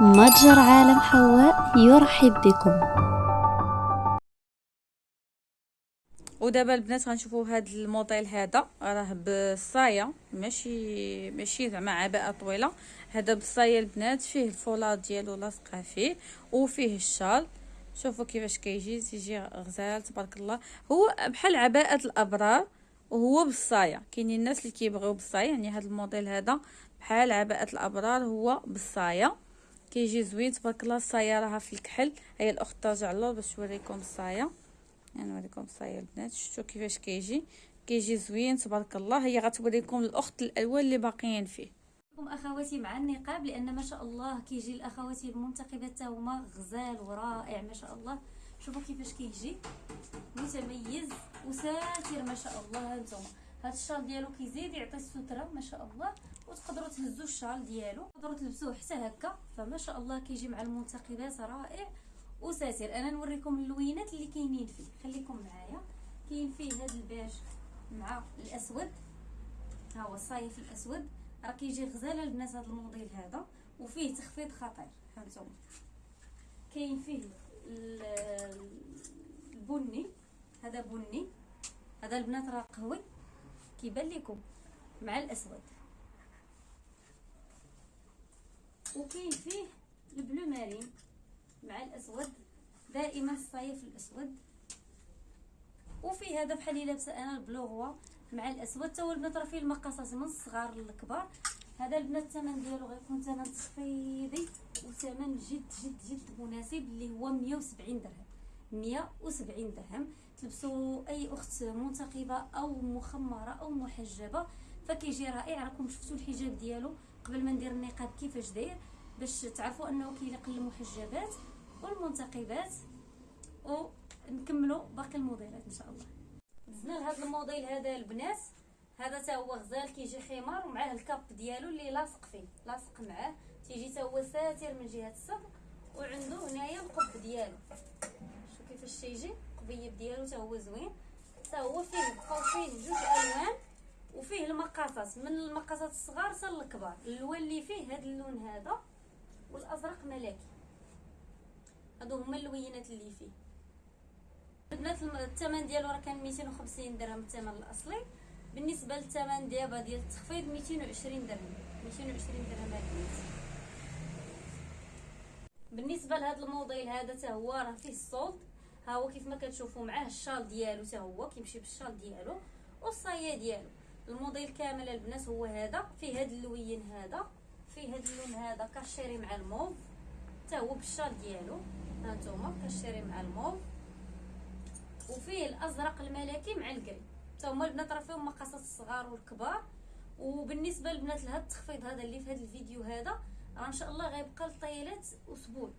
متجر عالم حواء يرحب بكم. ودابا البنات غنشوفوا هذا الموديل هذا راه بالصايه ماشي ماشي زعما عباءة طويلة. هذا بالصايه البنات فيه الفولار ديالو لاصقة فيه وفيه الشال. شوفوا كيفاش كيجي تيجي غزال تبارك الله. هو بحال عباءة الأبرار وهو بالصايه كاينين الناس اللي كيبغيو بالصايه يعني هذا الموديل هذا بحال عباءة الأبرار هو بالصايه كيجي زوين تبارك الله الصايه راها في الكحل. هي الأخت ترجع له باش توريكم الصايه يعني نوريكم الصايه البنات. شفتوا كيفاش كيجي. كيجي زوين تبارك الله. هي غتوريكم الأخت الالوان اللي باقيين فيه. لكم أخواتي مع النقاب لأن ما شاء الله كيجي الأخواتي المنتقبات حتى هما غزال ورائع ما شاء الله. شوفوا كيفاش كيجي. متميز وساتر ما شاء الله. هانتوما. هاد الشال ديالو كيزيد يعطي السترة ما شاء الله. وتقدروا تهزوا الشال ديالو. تقدروا تلبسوه حتى هكا. فما شاء الله كيجي مع المنتقبات رائع وساتر. أنا نوريكم اللوينات اللي كاينين فيه. خليكم معايا. كاين فيه هذا البيج مع الأسود. ها هو الصاية في الأسود. راه كيجي غزالة البنات هذا الموديل هذا. وفيه تخفيض خطير. هانتوما كاين فيه البني. هذا بني. هذا البنات راه قهوي. كيبان لكم. مع الأسود. وكاين فيه البلو مارين مع الأسود دائما الصيف الأسود. وفي هذا بحال اللي لابسه أنا البلو مع الأسود. حتى هو البنات راه فيه المقاسات من الصغار للكبار. هذا البنات الثمن ديالو غيكون ثمن تخفيضي وثمن جد جد جد مناسب اللي هو 170 درهم. 170 درهم. تلبسوا أي أخت منتقبة أو مخمرة أو محجبة فكيجي رائع. راكم شفتوا الحجاب ديالو؟ قبل ما ندير النقاب كيفاش داير باش تعرفوا انه كيليق للمحجبات والمنتقبات ونكملوا باقي الموديلات إن شاء الله. دزنا لهذا الموديل هذا البنات؟ هذا تا هو غزال كيجي خمار ومعاه الكاب ديالو اللي لاصق فيه لاصق معاه. تيجي تا هو ساتر من جهة الصدر وعنده هنايا القب ديالو. شوف كيفاش تيجي القبيب ديالو تا هو زوين. تا هو فيه بقاو فيه جوج ألوان. المقاسات من المقاسات الصغار حتى الكبار. اللون اللي فيه هذا اللون هذا والأزرق ملكي. هادو هما اللوينات اللي فيه. البنات الثمن ديالو راه كان 250 درهم الثمن الأصلي. بالنسبة للثمن دابا ديال التخفيض 220 درهم. 220 درهم البنات بالنسبة لهذا الموديل هذا حتى هو راه فيه ال solde. ها هو كيف ما كتشوفوا معاه الشال ديالو حتى هو كيمشي بالشال ديالو والصاية ديالو. الموديل كامل البنات هو هذا فيه هذا اللوين هذا فيه هذا اللون هذا كاشيري مع الموف حتى هو بالشال ديالو. هانتوما كاشيري مع الموف. وفيه الأزرق الملكي مع ال gris حتى هما البنات راه فيهم مقاسات الصغار والكبار. وبالنسبة للبنات لهذا التخفيض هذا اللي في هذا الفيديو هذا راه إن شاء الله غيبقى الطيلات أسبوع.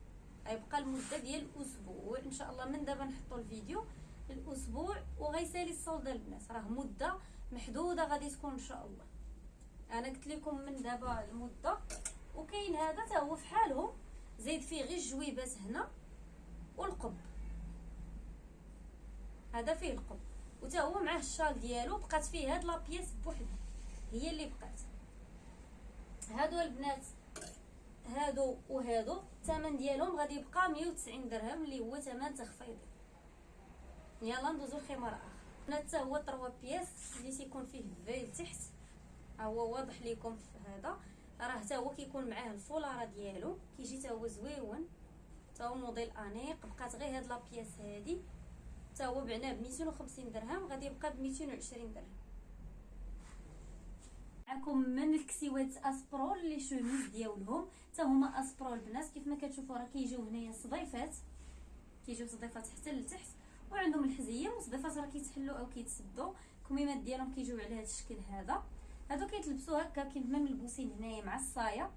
غيبقى المده ديال أسبوع. إن شاء الله من دابا نحطوا الفيديو الأسبوع وغيسالي الصولد البنات. راه مدة محدودة غادي تكون إن شاء الله. أنا قلت لكم من دابا المدة وكاين هذا حتى هو في حالهم. زيد فيه غير الجويبات هنا والقب. هذا فيه القب. وتا هو معاه الشال ديالو بقات فيه هاد لابياس بوحدها. هي اللي بقات. هادو البنات هادو وهادو الثمن ديالهم غادي يبقى 190 درهم اللي هو ثمن تخفيضي. يلا ندوزو لخمار آخر. حتى هو 3 بياس اللي تيكون فيه الفيل تحت. ها هو واضح لكم في هذا. راه حتى هو كيكون معاه الفولارة ديالو. كيجي حتى هو زويون. حتى هو موديل انيق. بقات غير هاد لابياس هادي. حتى هو بعناه ب 250 درهم. غادي يبقى ب 220 درهم. معكم من الكسيوات أسبرول لي شوميز ديالهم. حتى هما أسبرول البنات كيف ما كتشوفوا راه كيجيو هنايا صديفات. كيجيو صديفات حتى لتحت. وعندهم الحزيه وصديفات راه كيتحلوا أو كيتسدوا الكميمات ديالهم كيجيو على هذا الشكل هذا. هادو كيتلبسوا هكا كيما ملبوسين هنايا مع الصاية.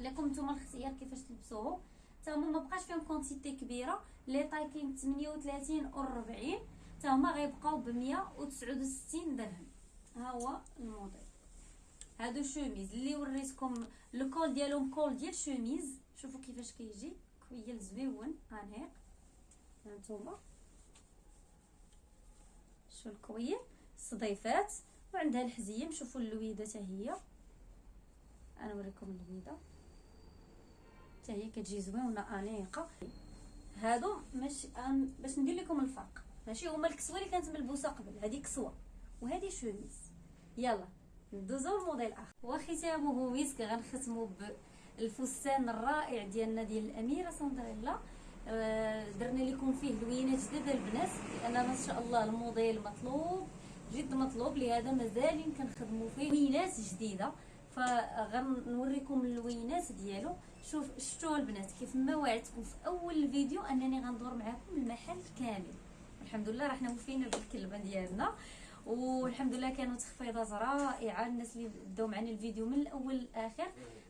لكم نتوما الاختيار كيفاش تلبسوه. حتى هما ما بقاش فيهم quantité كبيرة. les tailles كاين 38 و 40 حتى هما غيبقاو ب 169 درهم. ها هو الموديل. هادو chemises. اللي وريتكم ال col ديالهم col ديال شوميز. شوفوا كيفاش كيجي. كول زويون أنيق. هانتوما شو الكويل صديفات. وعندها الحزية نشوفوا اللويدة حتى هي. أنا نوريكم اللويدة. حتى هي كتجي زوينة أنيقة. هادو ماشي باش ندير لكم الفرق. ماشي هما الكسوة اللي كانت ملبوسة قبل. هذه كسوة. وهذه شوميز. يلا ندوزو لموديل آخر. وختامه مسك غنختمو بالفستان الرائع ديالنا ديال الأميرة سندريلا. درنا لكم فيه لوينات جديدة البنات لأن ما شاء الله الموديل مطلوب جد مطلوب لهذا مازال كنخدموا فيه لوينات جديدة. فغنوريكم اللوينات ديالو. شوف شفتوا البنات كيف ما وعدتكم في أول الفيديو أنني غندور معكم المحل كامل. الحمد لله رحنا وفينا بالكلبة ديالنا والحمد لله كانوا تخفيضات رائعة. الناس اللي بداو معنا الفيديو من الأول للآخر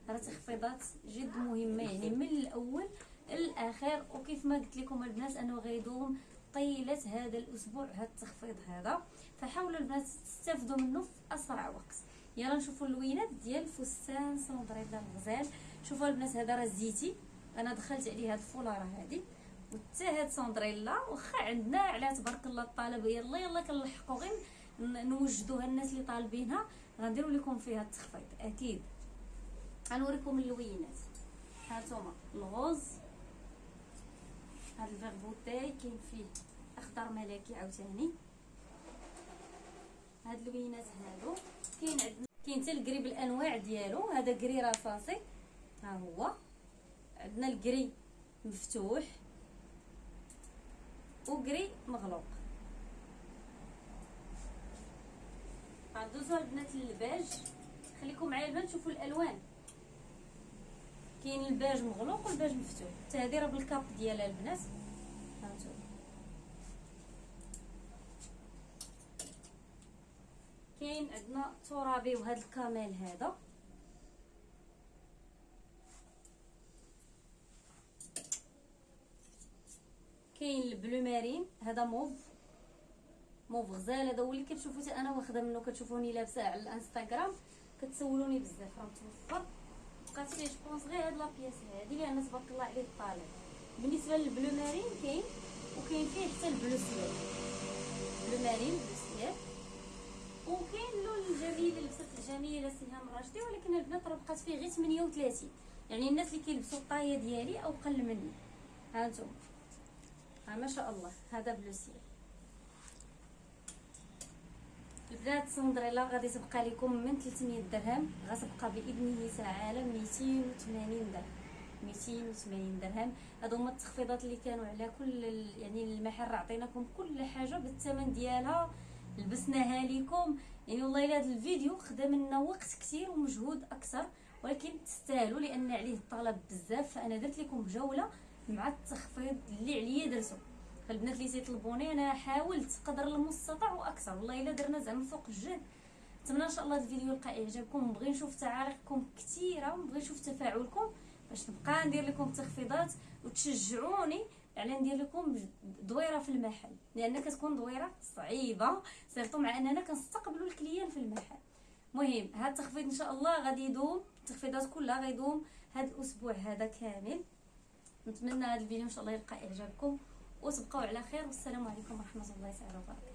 راه تخفيضات جد مهمة. يعني من الأول للاخر وكيف ما قلت لكم البنات أنه غيدوم طيلة هذا الأسبوع هذا التخفيض هذا. فحاولوا البنات تستافدوا منه في أسرع وقت. يلا نشوفوا اللوينات ديال فستان سندريلا الغزال شوفوا البنات هذا راه زيتي. أنا دخلت عليه هاد الفولارة هذه وحتى هاد سندريلا واخا عندنا على تبارك الله الطلب. يلا يلا كنلحقوا غير نوجدوها الناس اللي طالبينها. غنديروا لكم فيها التخفيض أكيد. غنوريكم اللوينات. هانتوما ال rose. هاد ال vert bouteille كاين فيه أخضر ملكي عاوتاني. هاد اللوينات هادو كاين عندنا كاين حتى ال gris بالأنواع ديالو. هذا gris رصاصي. ها هو. عندنا ال gris مفتوح و gris مغلوق. غندوزو البنات للباج. خليكم معايا البنات تشوفوا الألوان. كاين الباج مغلوق والباج مفتوح. حتى هذه راه بال cape ديالها البنات. هانتوما كاين عندنا ترابي وهذا ال camel هذا. كاين ال bleu marine. هذا موف. موف غزال. هذا هو اللي كتشوفوا أنا واخدة منه كتشوفوني لابسة على الانستغرام. كتسولوني بزاف. راه متوفر. بقات فيه je pense غير هاد la pièce هادي لأن تبارك الله عليه الطلب بالنسبة لل bleu marine كاين وكاين فيه حتى ال bleu ciel bleu marine bleu ciel وكاين اللون الجميل لبست الجميله سهام راشدي ولكن البنات راه بقات فيه غير 38 يعني الناس اللي كيلبسوا ال taille ديالي أو قل مني. ها أنتم ها ما شاء الله. هذا بلو سيال البنات سندريلا غادي تبقى لكم من 300 درهم غتبقى بإذنه تعالى 280 درهم. 280 درهم. هادو هما التخفيضات اللي كانوا على كل يعني المحل عطيناكم كل حاجة بالثمن ديالها. لبسناها لكم. يعني والله إلا هذا الفيديو خدم لنا وقت كثير ومجهود أكثر ولكن تستاهلوا لأن عليه الطلب بزاف. فأنا درت لكم جولة مع التخفيض اللي عليا درتو. فالبنات اللي تيطلبوني أنا حاولت قدر المستطاع وأكثر. والله إلا درنا زعما فوق الجهد نتمنى إن شاء الله الفيديو يلقى إعجابكم. نبغي نشوف تعاليقكم كثيره ونبغي نشوف تفاعلكم باش نبقى ندير لكم تخفيضات وتشجعوني على ندير لكم دويرة في المحل. لأن كتكون دويرة صعيبة surtout مع أننا كنستقبلوا ال clients في المحل. مهم هذا التخفيض إن شاء الله غادي يدوم. التخفيضات كلها غيدوم هذا الأسبوع هذا كامل. نتمنى هذا الفيديو إن شاء الله يلقى إعجابكم. وتبقوا على خير والسلام عليكم ورحمة الله تعالى وبركاته.